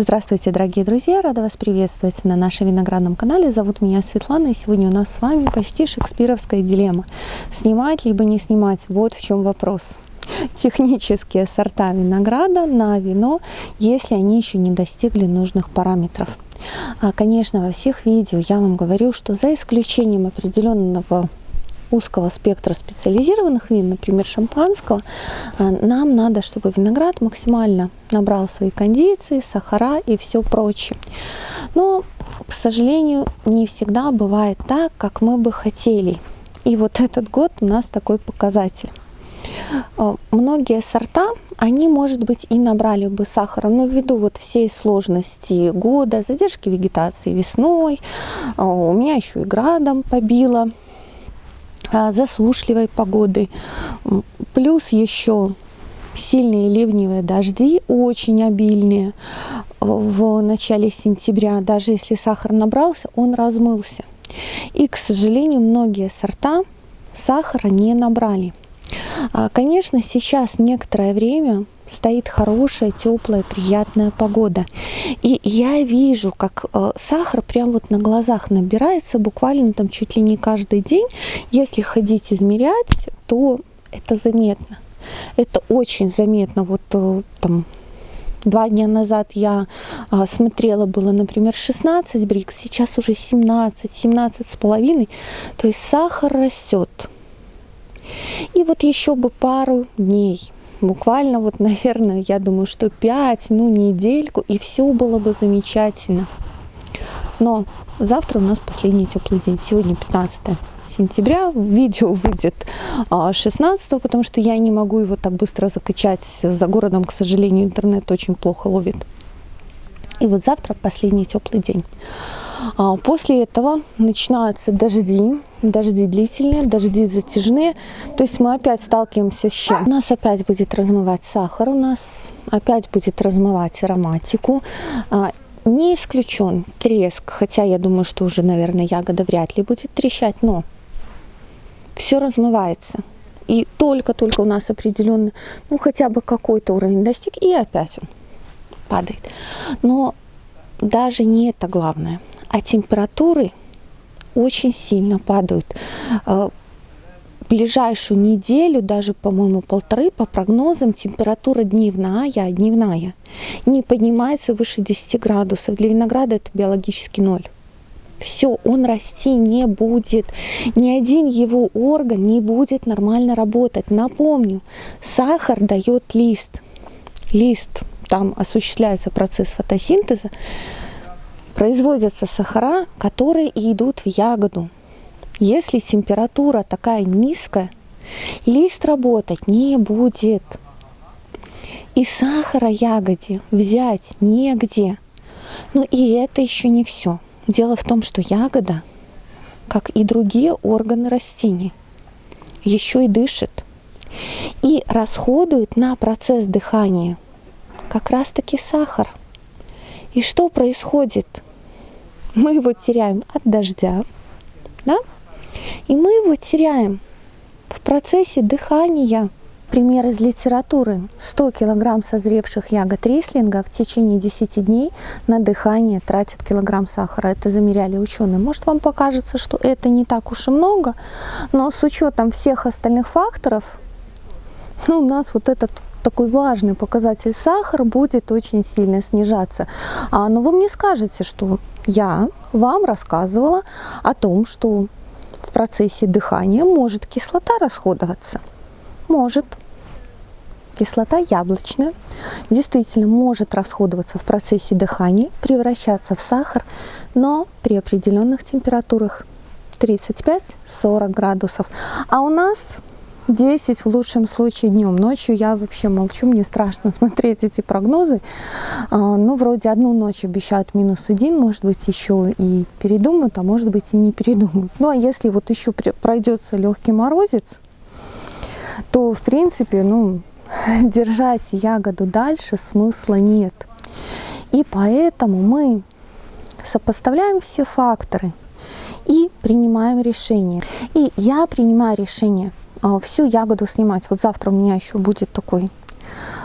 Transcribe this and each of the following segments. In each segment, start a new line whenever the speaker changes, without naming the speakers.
Здравствуйте, дорогие друзья! Рада вас приветствовать на нашем виноградном канале. Зовут меня Светлана, и сегодня у нас с вами почти шекспировская дилемма. Снимать либо не снимать? Вот в чем вопрос. Технические сорта винограда на вино, если они еще не достигли нужных параметров. А, конечно, во всех видео я вам говорю, что за исключением определенного узкого спектра специализированных вин, например, шампанского, а, нам надо, чтобы виноград максимально набрал свои кондиции, сахара и все прочее. Но, к сожалению, не всегда бывает так, как мы бы хотели. И вот этот год у нас такой показатель. А, многие сорта, они, может быть, и набрали бы сахара, но ввиду вот всей сложности года, задержки вегетации весной, а, у меня еще и градом побило, засушливой погоды, плюс еще сильные ливневые дожди, очень обильные в начале сентября. Даже если сахар набрался, он размылся. И, к сожалению, многие сорта сахара не набрали. А, конечно, сейчас некоторое время стоит хорошая, теплая, приятная погода. И я вижу, как э, сахар прям вот на глазах набирается, буквально там чуть ли не каждый день. Если ходить измерять, то это заметно. Это очень заметно. Вот э, там Два дня назад я а, смотрела, было, например, 16 брикс, сейчас уже 17, 17 с половиной. То есть сахар растет. И вот еще бы пару дней, буквально вот, наверное, я думаю, что 5, ну, недельку, и все было бы замечательно. Но завтра у нас последний теплый день, сегодня 15 сентября, видео выйдет 16, а, потому что я не могу его так быстро закачать, за городом, к сожалению, интернет очень плохо ловит. И вот завтра последний теплый день. А, после этого начинаются дожди, дожди длительные, дожди затяжные. То есть мы опять сталкиваемся с чем? У нас опять будет размывать сахар, у нас опять будет размывать ароматику. А, не исключен треск, хотя я думаю, что уже, наверное, ягода вряд ли будет трещать, но все размывается. И только-только у нас определенный, ну хотя бы какой-то уровень достиг, и опять он падает. Но даже не это главное а температуры очень сильно падают. Э, ближайшую неделю, даже, по-моему, полторы, по прогнозам, температура дневная, дневная, не поднимается выше 10 градусов. Для винограда это биологический ноль. Все, он расти не будет. Ни один его орган не будет нормально работать. Напомню, сахар дает лист. Лист, там осуществляется процесс фотосинтеза производятся сахара, которые идут в ягоду. Если температура такая низкая, лист работать не будет. И сахара ягоде взять негде. Но и это еще не все. Дело в том, что ягода, как и другие органы растений, еще и дышит. И расходует на процесс дыхания как раз-таки сахар. И что происходит? Мы его теряем от дождя, да? и мы его теряем в процессе дыхания. Пример из литературы. 100 килограмм созревших ягод рислинга в течение 10 дней на дыхание тратят килограмм сахара. Это замеряли ученые. Может вам покажется, что это не так уж и много, но с учетом всех остальных факторов, ну, у нас вот этот такой важный показатель сахара будет очень сильно снижаться. А, но вы мне скажете, что я вам рассказывала о том, что в процессе дыхания может кислота расходоваться. Может. Кислота яблочная действительно может расходоваться в процессе дыхания, превращаться в сахар, но при определенных температурах 35-40 градусов. А у нас 10 в лучшем случае днем. Ночью я вообще молчу, мне страшно смотреть эти прогнозы. А, ну, вроде одну ночь обещают минус один, может быть, еще и передумают, а может быть и не передумают. Ну, а если вот еще пройдется легкий морозец, то, в принципе, ну, держать ягоду дальше смысла нет. И поэтому мы сопоставляем все факторы и принимаем решение. И я принимаю решение – всю ягоду снимать. Вот завтра у меня еще будет такой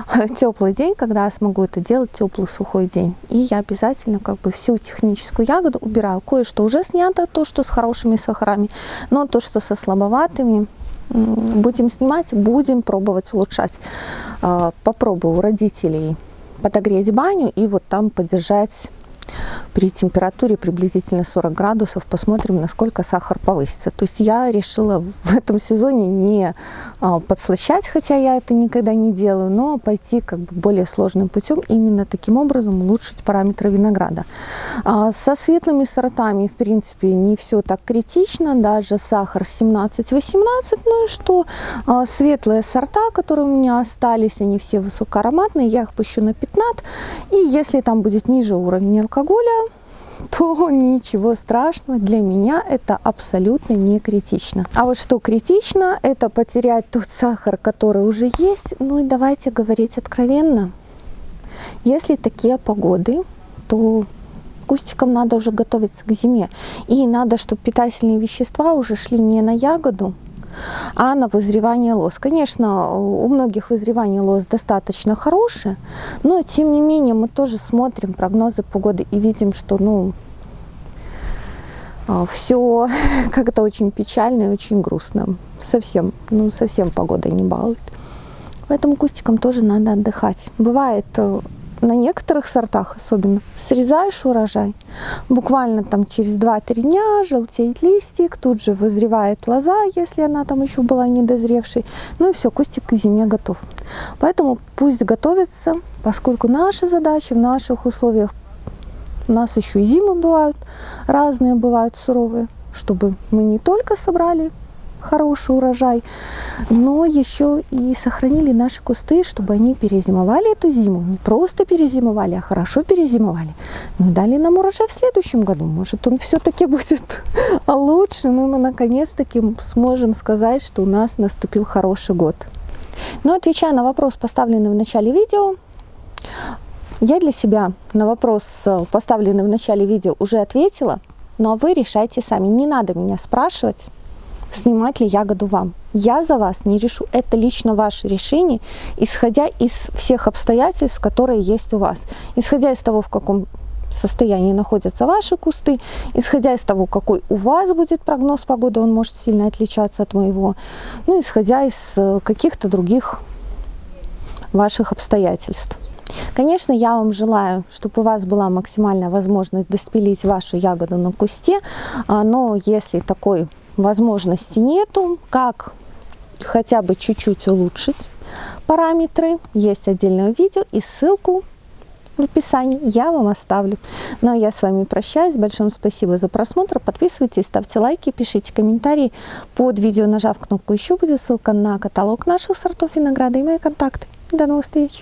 теплый день, когда я смогу это делать, теплый сухой день. И я обязательно как бы всю техническую ягоду убираю. Кое-что уже снято, то, что с хорошими сахарами, но то, что со слабоватыми, будем снимать, будем пробовать улучшать. А, попробую у родителей подогреть баню и вот там подержать при температуре приблизительно 40 градусов посмотрим, насколько сахар повысится. То есть я решила в этом сезоне не а, подслащать, хотя я это никогда не делаю, но пойти как бы более сложным путем, именно таким образом улучшить параметры винограда. А, со светлыми сортами, в принципе, не все так критично, даже сахар 17-18, ну и что, а, светлые сорта, которые у меня остались, они все высокоароматные, я их пущу на 15, и если там будет ниже уровень то ничего страшного, для меня это абсолютно не критично. А вот что критично, это потерять тот сахар, который уже есть. Ну и давайте говорить откровенно. Если такие погоды, то кустикам надо уже готовиться к зиме. И надо, чтобы питательные вещества уже шли не на ягоду, а на вызревание лоз. Конечно, у многих вызревание лоз достаточно хорошее, но тем не менее мы тоже смотрим прогнозы погоды и видим, что ну, а, все как-то очень печально и очень грустно. Совсем, ну совсем погода не балует. Поэтому кустикам тоже надо отдыхать. Бывает э, на некоторых сортах особенно, срезаешь урожай, буквально там через 2-3 дня желтеет листик, тут же вызревает лоза, если она там еще была недозревшей, ну и все, кустик к зиме готов. Поэтому пусть готовится, поскольку наша задача в наших условиях, у нас еще и зимы бывают, разные бывают суровые, чтобы мы не только собрали хороший урожай, но еще и сохранили наши кусты, чтобы они перезимовали эту зиму. Не просто перезимовали, а хорошо перезимовали. Ну и дали нам урожай в следующем году. Может, он все-таки будет лучшим, и мы наконец-таки сможем сказать, что у нас наступил хороший год. Но отвечая на вопрос, поставленный в начале видео, я для себя на вопрос, поставленный в начале видео, уже ответила, но вы решайте сами. Не надо меня спрашивать, снимать ли ягоду вам. Я за вас не решу. Это лично ваше решение, исходя из всех обстоятельств, которые есть у вас. Исходя из того, в каком состоянии находятся ваши кусты, исходя из того, какой у вас будет прогноз погоды, он может сильно отличаться от моего, ну, исходя из э, каких-то других ваших обстоятельств. Конечно, я вам желаю, чтобы у вас была максимальная возможность доспилить вашу ягоду на кусте, а, но если такой возможности нету, как хотя бы чуть-чуть улучшить параметры. Есть отдельное видео и ссылку в описании я вам оставлю. Ну а я с вами прощаюсь. Большое спасибо за просмотр. Подписывайтесь, ставьте лайки, пишите комментарии. Под видео, нажав кнопку «Еще» будет ссылка на каталог наших сортов винограда и мои контакты. До новых встреч!